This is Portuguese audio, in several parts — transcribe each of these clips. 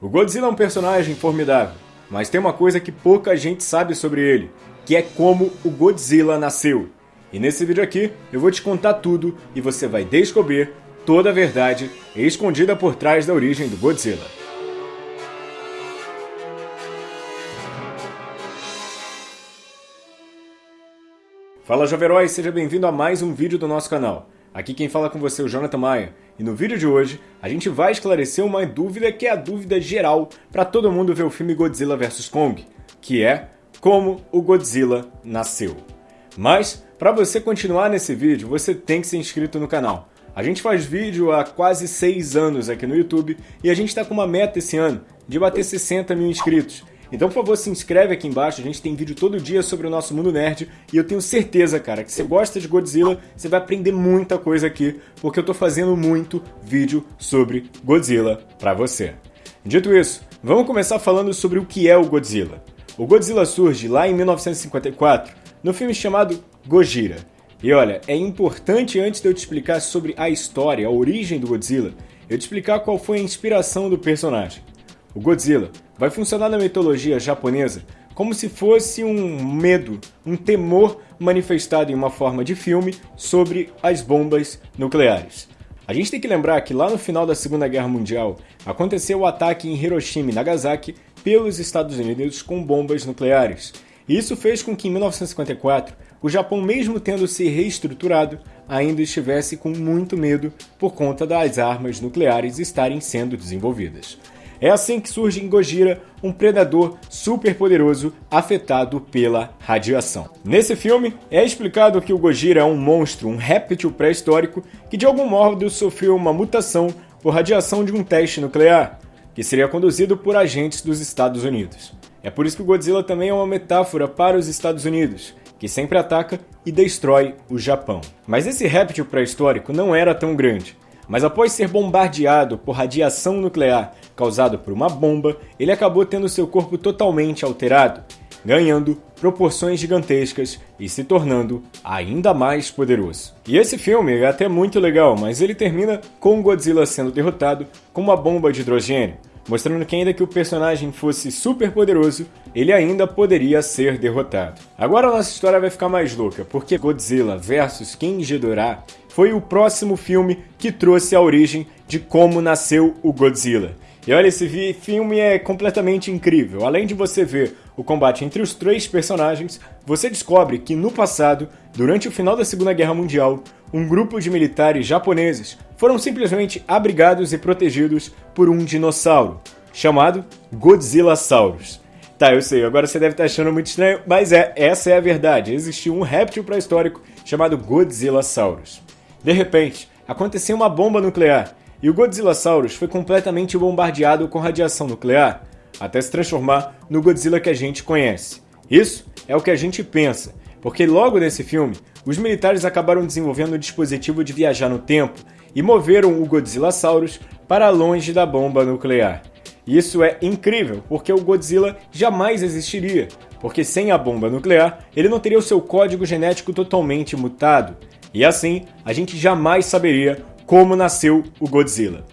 O Godzilla é um personagem formidável, mas tem uma coisa que pouca gente sabe sobre ele, que é como o Godzilla nasceu. E nesse vídeo aqui eu vou te contar tudo e você vai descobrir toda a verdade escondida por trás da origem do Godzilla. Fala Joverói, seja bem-vindo a mais um vídeo do nosso canal. Aqui quem fala com você é o Jonathan Maia, e no vídeo de hoje a gente vai esclarecer uma dúvida que é a dúvida geral para todo mundo ver o filme Godzilla vs Kong, que é como o Godzilla nasceu. Mas, para você continuar nesse vídeo, você tem que ser inscrito no canal. A gente faz vídeo há quase 6 anos aqui no YouTube e a gente está com uma meta esse ano de bater 60 mil inscritos. Então, por favor, se inscreve aqui embaixo, a gente tem vídeo todo dia sobre o nosso mundo nerd e eu tenho certeza, cara, que você gosta de Godzilla, você vai aprender muita coisa aqui, porque eu tô fazendo muito vídeo sobre Godzilla pra você. Dito isso, vamos começar falando sobre o que é o Godzilla. O Godzilla surge lá em 1954, no filme chamado Gojira. E olha, é importante antes de eu te explicar sobre a história, a origem do Godzilla, eu te explicar qual foi a inspiração do personagem. O Godzilla vai funcionar na mitologia japonesa como se fosse um medo, um temor manifestado em uma forma de filme sobre as bombas nucleares. A gente tem que lembrar que lá no final da Segunda Guerra Mundial aconteceu o ataque em Hiroshima e Nagasaki pelos Estados Unidos com bombas nucleares. E isso fez com que em 1954 o Japão, mesmo tendo se reestruturado, ainda estivesse com muito medo por conta das armas nucleares estarem sendo desenvolvidas. É assim que surge em Gojira um predador super poderoso afetado pela radiação. Nesse filme, é explicado que o Gojira é um monstro, um réptil pré-histórico que de algum modo sofreu uma mutação por radiação de um teste nuclear, que seria conduzido por agentes dos Estados Unidos. É por isso que o Godzilla também é uma metáfora para os Estados Unidos, que sempre ataca e destrói o Japão. Mas esse réptil pré-histórico não era tão grande. Mas após ser bombardeado por radiação nuclear causada por uma bomba, ele acabou tendo seu corpo totalmente alterado, ganhando proporções gigantescas e se tornando ainda mais poderoso. E esse filme é até muito legal, mas ele termina com Godzilla sendo derrotado com uma bomba de hidrogênio, mostrando que ainda que o personagem fosse super poderoso, ele ainda poderia ser derrotado. Agora a nossa história vai ficar mais louca, porque Godzilla vs King Ghidorah foi o próximo filme que trouxe a origem de como nasceu o Godzilla. E olha, esse filme é completamente incrível. Além de você ver o combate entre os três personagens, você descobre que no passado, durante o final da Segunda Guerra Mundial, um grupo de militares japoneses foram simplesmente abrigados e protegidos por um dinossauro, chamado Godzillasaurus. Tá, eu sei, agora você deve estar achando muito estranho, mas é, essa é a verdade. Existiu um réptil pré-histórico chamado Godzillasaurus. De repente, aconteceu uma bomba nuclear e o Godzillasaurus foi completamente bombardeado com radiação nuclear, até se transformar no Godzilla que a gente conhece. Isso é o que a gente pensa, porque logo nesse filme, os militares acabaram desenvolvendo um dispositivo de viajar no tempo e moveram o Godzillasaurus para longe da bomba nuclear. Isso é incrível, porque o Godzilla jamais existiria, porque sem a bomba nuclear, ele não teria o seu código genético totalmente mutado, e assim, a gente jamais saberia como nasceu o Godzilla.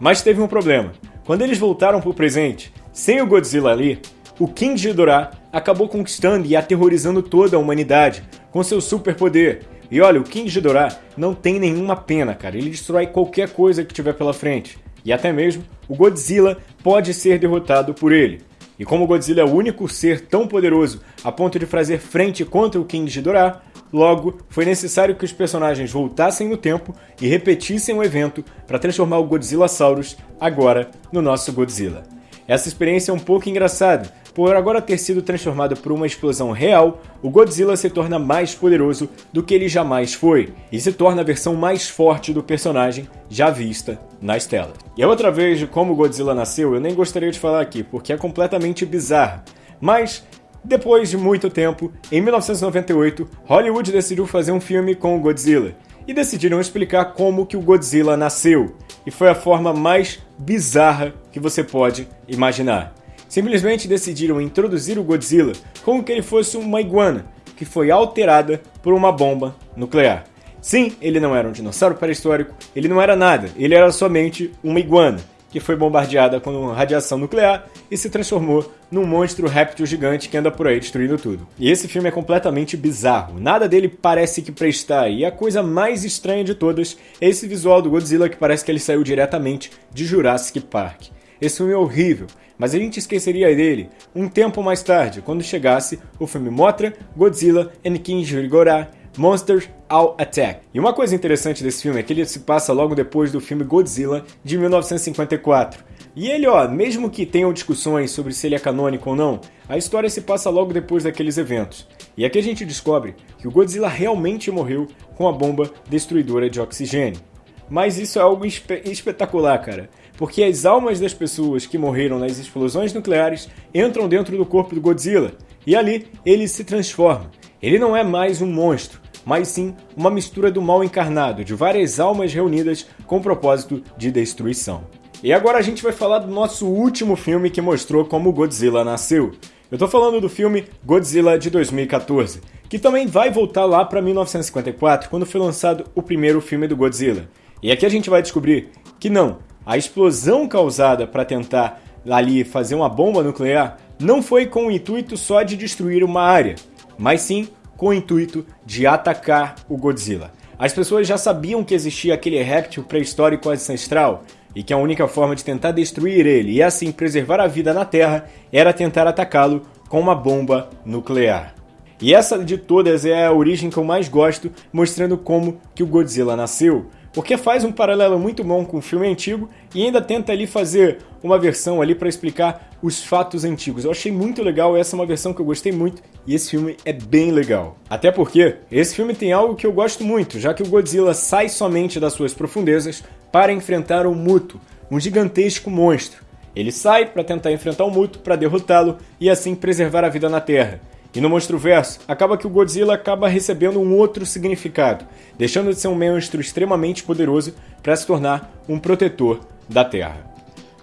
Mas teve um problema. Quando eles voltaram para o presente, sem o Godzilla ali, o King Ghidorah acabou conquistando e aterrorizando toda a humanidade com seu superpoder. E olha, o King Ghidorah não tem nenhuma pena, cara. Ele destrói qualquer coisa que tiver pela frente. E até mesmo o Godzilla pode ser derrotado por ele. E como o Godzilla é o único ser tão poderoso a ponto de fazer frente contra o King Ghidorah, Logo, foi necessário que os personagens voltassem no tempo e repetissem o evento para transformar o Godzillasaurus agora no nosso Godzilla. Essa experiência é um pouco engraçada, por agora ter sido transformado por uma explosão real, o Godzilla se torna mais poderoso do que ele jamais foi, e se torna a versão mais forte do personagem já vista nas telas. E a outra vez de como o Godzilla nasceu, eu nem gostaria de falar aqui, porque é completamente bizarro. Mas depois de muito tempo, em 1998, Hollywood decidiu fazer um filme com o Godzilla e decidiram explicar como que o Godzilla nasceu. E foi a forma mais bizarra que você pode imaginar. Simplesmente decidiram introduzir o Godzilla como que ele fosse uma iguana que foi alterada por uma bomba nuclear. Sim, ele não era um dinossauro pré-histórico, ele não era nada, ele era somente uma iguana. Que foi bombardeada com radiação nuclear e se transformou num monstro réptil gigante que anda por aí destruindo tudo. E esse filme é completamente bizarro, nada dele parece que prestar, e a coisa mais estranha de todas é esse visual do Godzilla que parece que ele saiu diretamente de Jurassic Park. Esse filme é horrível, mas a gente esqueceria dele um tempo mais tarde, quando chegasse o filme Mothra, Godzilla and King Ghidorah Monsters All Attack. E uma coisa interessante desse filme é que ele se passa logo depois do filme Godzilla de 1954. E ele, ó, mesmo que tenham discussões sobre se ele é canônico ou não, a história se passa logo depois daqueles eventos. E aqui a gente descobre que o Godzilla realmente morreu com a bomba destruidora de oxigênio. Mas isso é algo espe espetacular, cara. Porque as almas das pessoas que morreram nas explosões nucleares entram dentro do corpo do Godzilla. E ali ele se transforma. Ele não é mais um monstro, mas sim uma mistura do mal encarnado, de várias almas reunidas com o propósito de destruição. E agora a gente vai falar do nosso último filme que mostrou como Godzilla nasceu. Eu tô falando do filme Godzilla de 2014, que também vai voltar lá para 1954, quando foi lançado o primeiro filme do Godzilla. E aqui a gente vai descobrir que não, a explosão causada para tentar ali fazer uma bomba nuclear não foi com o intuito só de destruir uma área, mas sim com o intuito de atacar o Godzilla. As pessoas já sabiam que existia aquele réptil pré-histórico ancestral e que a única forma de tentar destruir ele e assim preservar a vida na Terra era tentar atacá-lo com uma bomba nuclear. E essa de todas é a origem que eu mais gosto, mostrando como que o Godzilla nasceu, porque faz um paralelo muito bom com o filme antigo e ainda tenta ali fazer uma versão ali para explicar os fatos antigos. Eu achei muito legal, essa é uma versão que eu gostei muito e esse filme é bem legal. Até porque esse filme tem algo que eu gosto muito, já que o Godzilla sai somente das suas profundezas para enfrentar o Muto, um gigantesco monstro. Ele sai para tentar enfrentar o Muto para derrotá-lo e assim preservar a vida na Terra. E no Monstro Verso, acaba que o Godzilla acaba recebendo um outro significado, deixando de ser um monstro extremamente poderoso para se tornar um protetor da Terra.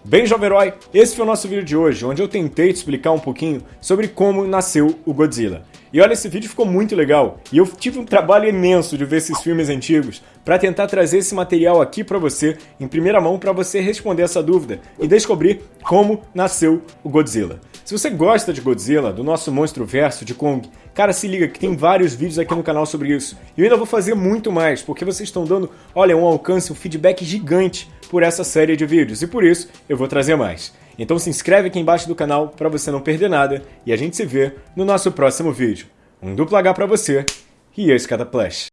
Bem, jovem herói, esse foi o nosso vídeo de hoje, onde eu tentei te explicar um pouquinho sobre como nasceu o Godzilla. E olha, esse vídeo ficou muito legal, e eu tive um trabalho imenso de ver esses filmes antigos para tentar trazer esse material aqui para você, em primeira mão, para você responder essa dúvida e descobrir como nasceu o Godzilla. Se você gosta de Godzilla, do nosso monstro verso de Kong, cara, se liga que tem vários vídeos aqui no canal sobre isso. E eu ainda vou fazer muito mais, porque vocês estão dando, olha, um alcance, um feedback gigante por essa série de vídeos, e por isso eu vou trazer mais. Então se inscreve aqui embaixo do canal para você não perder nada, e a gente se vê no nosso próximo vídeo. Um duplo H para você, e esse cada Plash.